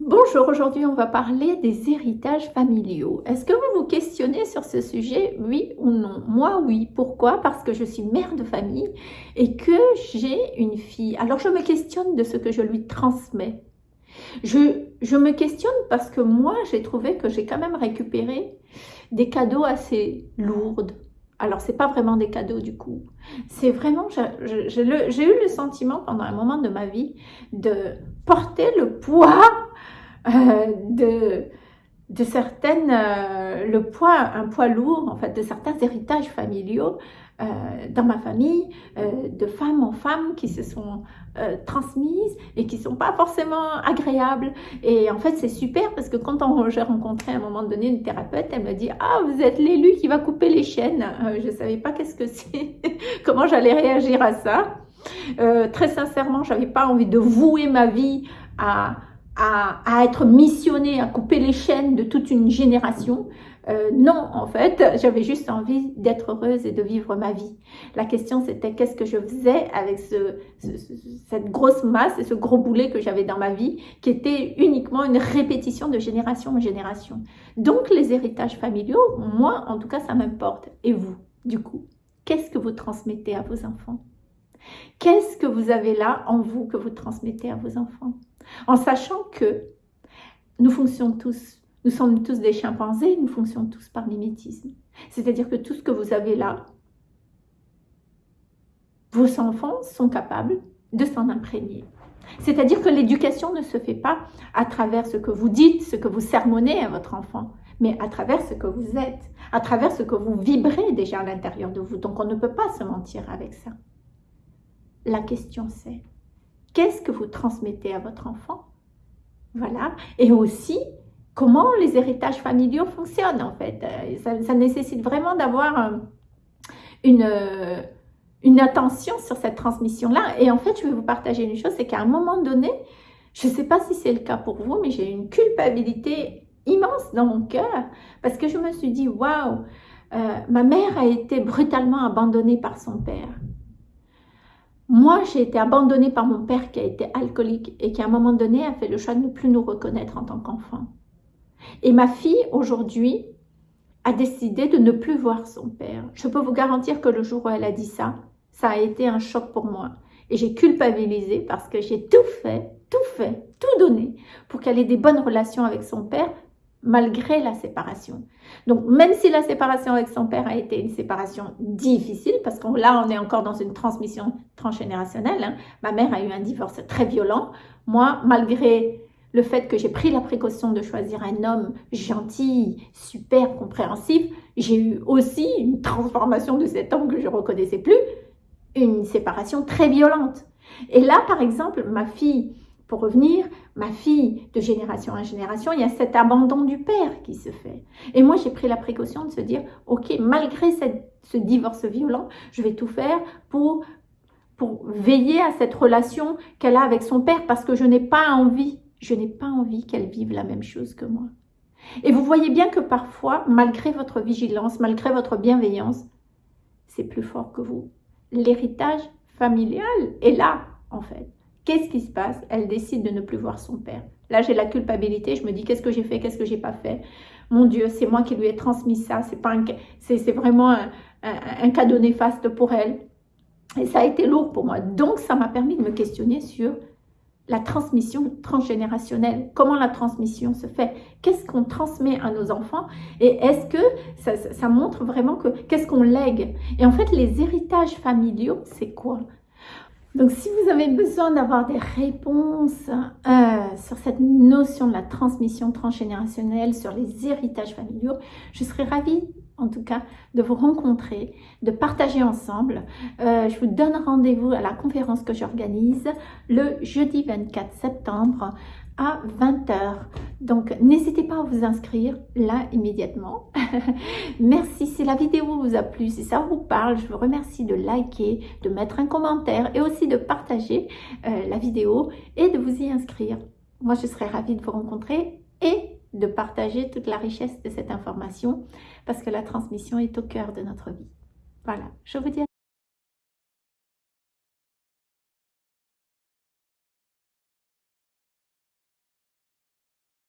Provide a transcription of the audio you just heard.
Bonjour, aujourd'hui on va parler des héritages familiaux. Est-ce que vous vous questionnez sur ce sujet, oui ou non? Moi oui, pourquoi? Parce que je suis mère de famille et que j'ai une fille. Alors je me questionne de ce que je lui transmets. Je, me questionne parce que moi j'ai trouvé que j'ai quand même récupéré des cadeaux assez lourds, alors, c'est pas vraiment des cadeaux du coup. C'est vraiment, j'ai eu le sentiment pendant un moment de ma vie de porter le poids euh, de, certaines, euh, le poids, un poids lourd en fait, de certains héritages familiaux euh, dans ma famille, de femme en femme qui se sont transmises et qui sont pas forcément agréables. Et en fait, c'est super parce que quand j'ai rencontré à un moment donné une thérapeute, elle me dit « Ah, vous êtes l'élu qui va couper les chaînes. Je savais pas qu'est-ce que c'est, comment j'allais réagir à ça. très sincèrement, j'avais pas envie de vouer ma vie à à, être missionnée, à couper les chaînes de toute une génération. Euh, non, en fait, j'avais juste envie d'être heureuse et de vivre ma vie. La question, c'était qu'est-ce que je faisais avec ce, cette grosse masse et ce gros boulet que j'avais dans ma vie, qui était uniquement une répétition de génération en génération. Donc, les héritages familiaux, moi, en tout cas, ça m'importe. Et vous, du coup, qu'est-ce que vous transmettez à vos enfants? Qu'est-ce que vous avez là en vous que vous transmettez à vos enfants? En sachant que nous fonctionnons tous, nous sommes tous des chimpanzés, nous fonctionnons tous par mimétisme. C'est-à-dire que tout ce que vous avez là, vos enfants sont capables de s'en imprégner. C'est-à-dire que l'éducation ne se fait pas à travers ce que vous dites, ce que vous sermonnez à votre enfant, mais à travers ce que vous êtes, à travers ce que vous vibrez déjà à l'intérieur de vous. Donc on ne peut pas se mentir avec ça. La question c'est, qu'est-ce que vous transmettez à votre enfant? Voilà. Et aussi, comment les héritages familiaux fonctionnent en fait. Euh, ça, nécessite vraiment d'avoir euh, une, euh, une attention sur cette transmission-là. Et en fait, je vais vous partager une chose, c'est qu'à un moment donné, je ne sais pas si c'est le cas pour vous, mais j'ai une culpabilité immense dans mon cœur parce que je me suis dit, waouh, ma mère a été brutalement abandonnée par son père. Moi, j'ai été abandonnée par mon père qui a été alcoolique et qui à un moment donné a fait le choix de ne plus nous reconnaître en tant qu'enfant. Et ma fille, aujourd'hui, a décidé de ne plus voir son père. Je peux vous garantir que le jour où elle a dit ça, ça a été un choc pour moi. Et j'ai culpabilisé parce que j'ai tout fait, tout fait, tout donné pour qu'elle ait des bonnes relations avec son père malgré la séparation. Donc, même si la séparation avec son père a été une séparation difficile, parce que là, on est encore dans une transmission transgénérationnelle, hein, ma mère a eu un divorce très violent. Moi, malgré le fait que j'ai pris la précaution de choisir un homme gentil, super compréhensif, j'ai eu aussi une transformation de cet homme que je ne reconnaissais plus, une séparation très violente. Et là, par exemple, ma fille pour revenir, ma fille, de génération en génération, il y a cet abandon du père qui se fait. Et moi, j'ai pris la précaution de se dire, ok, malgré ce divorce violent, je vais tout faire pour, veiller à cette relation qu'elle a avec son père parce que je n'ai pas envie, je n'ai pas envie qu'elle vive la même chose que moi. Et vous voyez bien que parfois, malgré votre vigilance, malgré votre bienveillance, c'est plus fort que vous. L'héritage familial est là, en fait. Qu'est-ce qui se passe? Elle décide de ne plus voir son père. Là, j'ai la culpabilité. Je me dis, qu'est-ce que j'ai fait? Qu'est-ce que j'ai pas fait? Mon Dieu, c'est moi qui lui ai transmis ça. C'est pas c'est vraiment un, un, cadeau néfaste pour elle. Et ça a été lourd pour moi. Donc, ça m'a permis de me questionner sur la transmission transgénérationnelle. Comment la transmission se fait? Qu'est-ce qu'on transmet à nos enfants? Et est-ce que ça, montre vraiment que qu'est-ce qu'on lègue? Et en fait, les héritages familiaux, c'est quoi? Donc, si vous avez besoin d'avoir des réponses euh, sur cette notion de la transmission transgénérationnelle, sur les héritages familiaux, je serais ravie en tout cas de vous rencontrer, de partager ensemble. Euh, je vous donne rendez-vous à la conférence que j'organise le jeudi 24 septembre à 20h. Donc, n'hésitez pas à vous inscrire là immédiatement. Merci si la vidéo vous a plu, si ça vous parle, je vous remercie de liker, de mettre un commentaire et aussi de partager euh, la vidéo et de vous y inscrire. Moi, je serais ravie de vous rencontrer et de partager toute la richesse de cette information parce que la transmission est au cœur de notre vie. Voilà, je vous dis à